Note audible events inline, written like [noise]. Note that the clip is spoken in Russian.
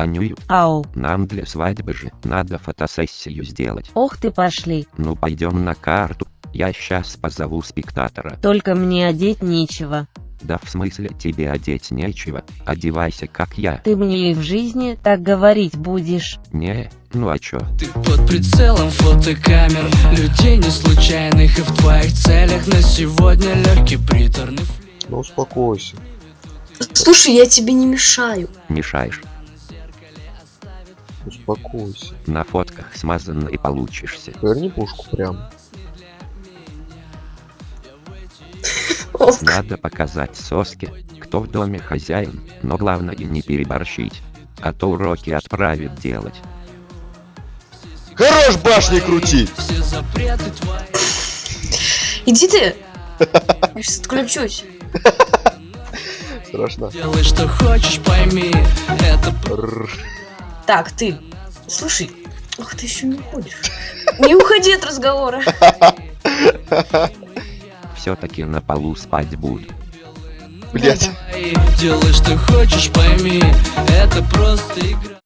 Анюю, Ау. нам для свадьбы же надо фотосессию сделать. Ох ты пошли. Ну пойдем на карту. Я сейчас позову спектатора. Только мне одеть нечего. Да в смысле тебе одеть нечего, одевайся как я. Ты мне и в жизни так говорить будешь. Не, ну а чё? Ты под прицелом фотокамер Людей не случайных и в твоих целях На сегодня легкий приторный флир Ну успокойся. Слушай, я тебе не мешаю. Мешаешь. Успокойся. На фотках смазанно и получишься. Поверни пушку прям. Надо показать соски, кто в доме хозяин, но главное не переборщить. А то уроки отправят делать. Хорош башни крутить! Все запреты твои Иди ты. Я сейчас отключусь. Страшно. Делай, что хочешь, пойми Это. Так, ты. Слушай. Ах, ты еще не уходишь. [laughs] Не уходи от разговора. [laughs] Все-таки на полу спать буду. Блять. Делай, что хочешь, пойми Это просто игра